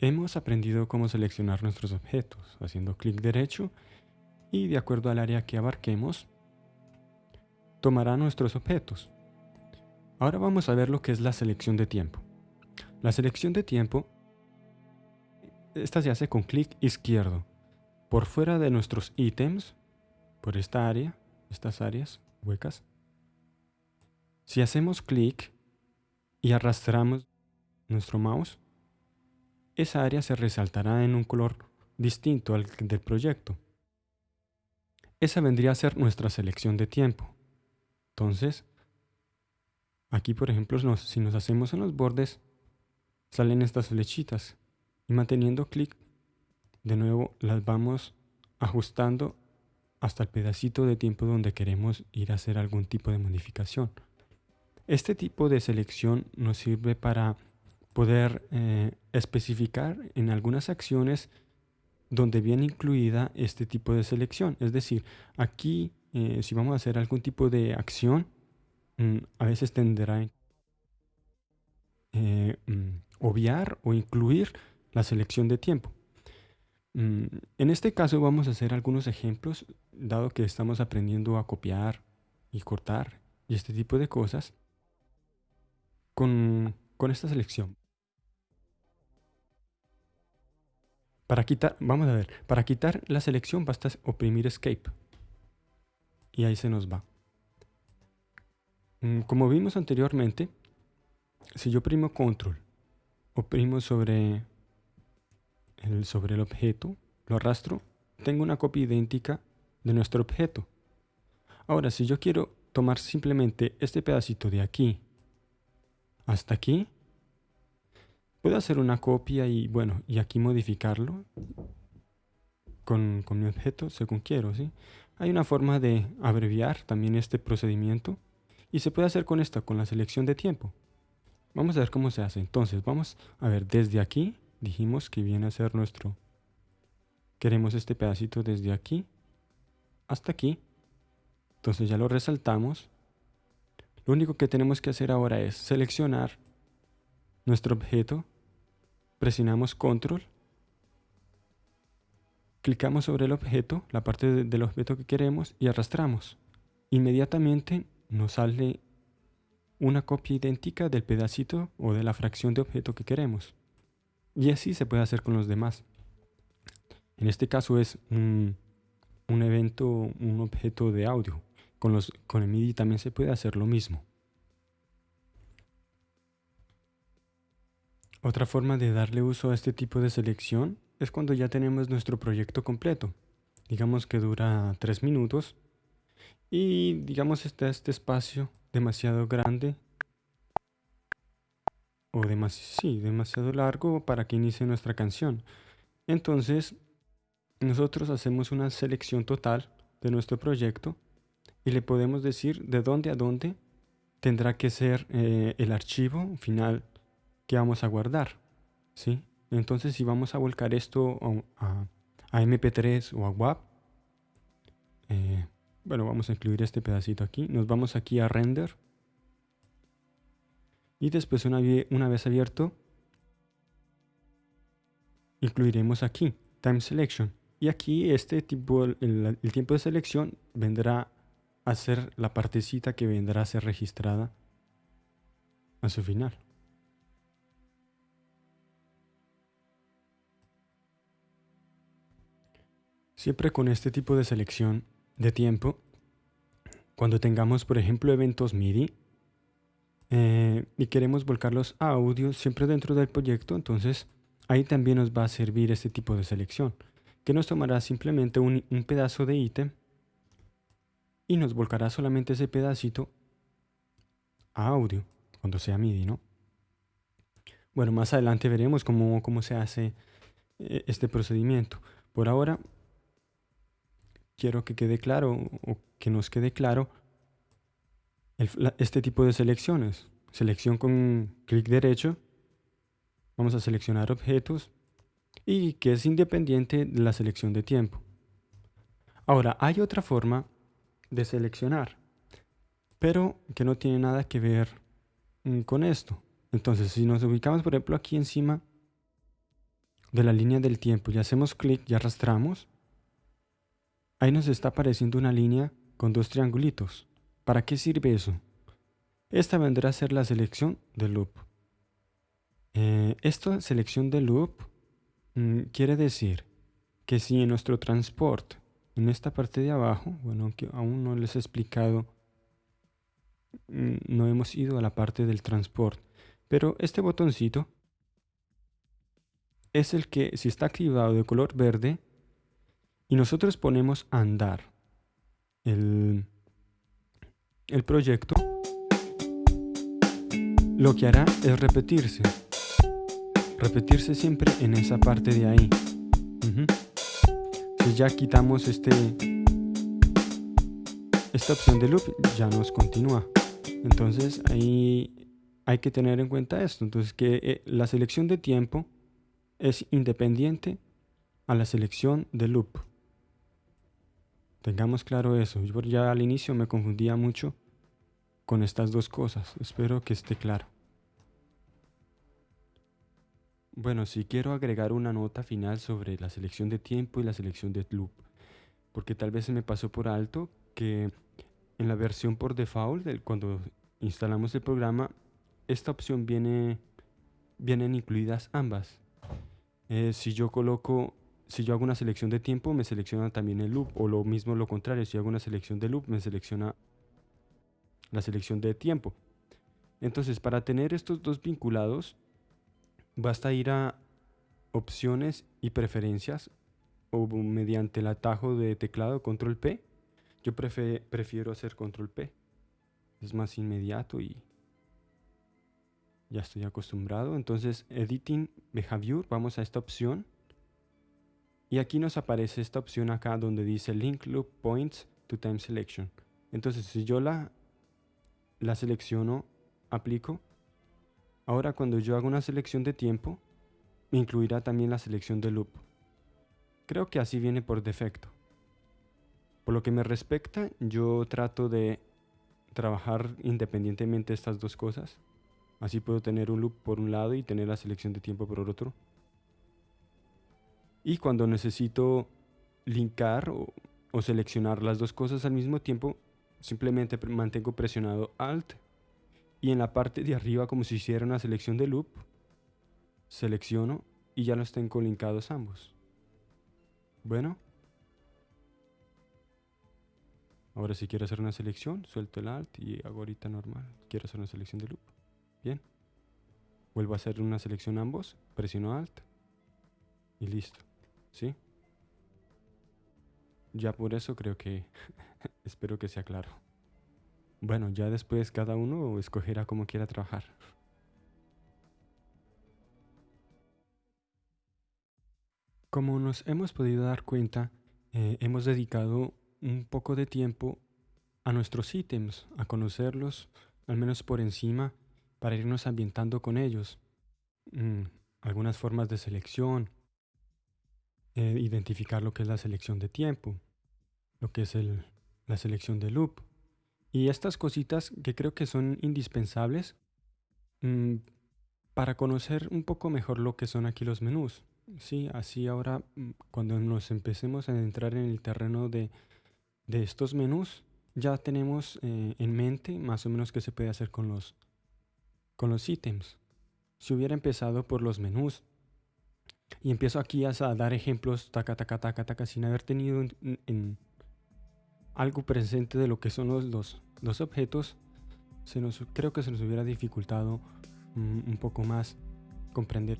Hemos aprendido cómo seleccionar nuestros objetos, haciendo clic derecho y de acuerdo al área que abarquemos, tomará nuestros objetos. Ahora vamos a ver lo que es la selección de tiempo. La selección de tiempo, esta se hace con clic izquierdo. Por fuera de nuestros ítems, por esta área, estas áreas huecas, si hacemos clic y arrastramos nuestro mouse, esa área se resaltará en un color distinto al del proyecto. Esa vendría a ser nuestra selección de tiempo. Entonces, aquí por ejemplo, si nos hacemos en los bordes, salen estas flechitas. Y manteniendo clic, de nuevo las vamos ajustando hasta el pedacito de tiempo donde queremos ir a hacer algún tipo de modificación. Este tipo de selección nos sirve para poder eh, especificar en algunas acciones donde viene incluida este tipo de selección. Es decir, aquí eh, si vamos a hacer algún tipo de acción, mm, a veces tendrá eh, mm, obviar o incluir la selección de tiempo. Mm, en este caso vamos a hacer algunos ejemplos, dado que estamos aprendiendo a copiar y cortar y este tipo de cosas con, con esta selección. Para quitar, vamos a ver, para quitar la selección basta oprimir Escape. Y ahí se nos va. Mm, como vimos anteriormente, si yo oprimo Control, oprimo sobre el, sobre el objeto, lo arrastro, tengo una copia idéntica de nuestro objeto. Ahora, si yo quiero tomar simplemente este pedacito de aquí hasta aquí, Puedo hacer una copia y bueno, y aquí modificarlo con, mi objeto según quiero, ¿sí? Hay una forma de abreviar también este procedimiento y se puede hacer con esta, con la selección de tiempo. Vamos a ver cómo se hace. Entonces, vamos a ver, desde aquí, dijimos que viene a ser nuestro... Queremos este pedacito desde aquí hasta aquí. Entonces ya lo resaltamos. Lo único que tenemos que hacer ahora es seleccionar nuestro objeto, presionamos control, clicamos sobre el objeto, la parte del objeto que queremos y arrastramos. Inmediatamente nos sale una copia idéntica del pedacito o de la fracción de objeto que queremos. Y así se puede hacer con los demás. En este caso es un, evento, un objeto de audio. Con, los, con el MIDI también se puede hacer lo mismo. Otra forma de darle uso a este tipo de selección es cuando ya tenemos nuestro proyecto completo. Digamos que dura tres minutos y digamos está este espacio demasiado grande o demasiado largo para que inicie nuestra canción. Entonces nosotros hacemos una selección total de nuestro proyecto y le podemos decir de dónde a dónde tendrá que ser eh, el archivo final que vamos a guardar. ¿sí? Entonces si vamos a volcar esto a, MP3 o a WAP, eh, bueno, vamos a incluir este pedacito aquí. Nos vamos aquí a Render. Y después una, vez abierto, incluiremos aquí Time Selection. Y aquí este tipo, el tiempo de selección vendrá a ser la partecita que vendrá a ser registrada a su final. Siempre con este tipo de selección de tiempo, cuando tengamos por ejemplo eventos MIDI eh, y queremos volcarlos a audio siempre dentro del proyecto, entonces ahí también nos va a servir este tipo de selección, que nos tomará simplemente un, pedazo de ítem y nos volcará solamente ese pedacito a audio, cuando sea MIDI, ¿no? Bueno, más adelante veremos cómo, cómo se hace eh, este procedimiento. Por ahora quiero que quede claro o que nos quede claro este tipo de selecciones. Selección con clic derecho. Vamos a seleccionar objetos y que es independiente de la selección de tiempo. Ahora, hay otra forma de seleccionar, pero que no tiene nada que ver mm, con esto. Entonces, si nos ubicamos, por ejemplo, aquí encima de la línea del tiempo y hacemos clic y arrastramos, ahí nos está apareciendo una línea con dos triangulitos. ¿Para qué sirve eso? Esta vendrá a ser la selección de loop. Eh, esta selección de loop mm, quiere decir que si en nuestro transport, en esta parte de abajo, bueno, que aún no les he explicado, mm, no hemos ido a la parte del transport, pero este botoncito es el que si está activado de color verde y nosotros ponemos andar el, el proyecto, lo que hará es repetirse. Repetirse siempre en esa parte de ahí. Si ya quitamos este esta opción de loop, ya nos continúa. Entonces ahí hay que tener en cuenta esto. Entonces que eh, la selección de tiempo es independiente a la selección de loop. Tengamos claro eso. Yo ya al inicio me confundía mucho con estas dos cosas. Espero que esté claro. Bueno, si quiero agregar una nota final sobre la selección de tiempo y la selección de loop, porque tal vez se me pasó por alto que en la versión por default, cuando instalamos el programa, esta opción viene, vienen incluidas ambas. Eh, si yo coloco, si yo hago una selección de tiempo, me selecciona también el loop, o lo mismo lo contrario, si hago una selección de loop, me selecciona la selección de tiempo. Entonces, para tener estos dos vinculados, basta ir a opciones y preferencias o mediante el atajo de teclado control P. Yo prefiero hacer control P. Es más inmediato y ya estoy acostumbrado. Entonces, Editing Behavior, vamos a esta opción. Y aquí nos aparece esta opción acá donde dice Link Loop Points to Time Selection. Entonces, si yo la la selecciono, aplico. Ahora cuando yo hago una selección de tiempo, me incluirá también la selección de loop. Creo que así viene por defecto. Por lo que me respecta, yo trato de trabajar independientemente estas dos cosas. Así puedo tener un loop por un lado y tener la selección de tiempo por otro. Y cuando necesito linkar o, seleccionar las dos cosas al mismo tiempo, simplemente mantengo presionado Alt y en la parte de arriba como si hiciera una selección de loop, selecciono y ya los tengo linkados ambos. Bueno. Ahora si quiero hacer una selección, suelto el Alt y hago ahorita normal. Quiero hacer una selección de loop. Bien. Vuelvo a hacer una selección ambos, presiono Alt y listo. ¿Sí? Ya por eso creo que espero que sea claro. Bueno, ya después cada uno escogerá cómo quiera trabajar. Como nos hemos podido dar cuenta, eh, hemos dedicado un poco de tiempo a nuestros ítems, a conocerlos, al menos por encima, para irnos ambientando con ellos. Mm, algunas formas de selección, eh, identificar lo que es la selección de tiempo, lo que es la selección de loop. Y estas cositas que creo que son indispensables mm, para conocer un poco mejor lo que son aquí los menús. Sí, así ahora mm, cuando nos empecemos a entrar en el terreno de, estos menús, ya tenemos eh, en mente más o menos qué se puede hacer con los, con los ítems. Si hubiera empezado por los menús y empiezo aquí a, dar ejemplos, taca, taca, taca, taca, sin haber tenido en algo presente de lo que son los, los, objetos, se nos, creo que se nos hubiera dificultado mm, un poco más comprender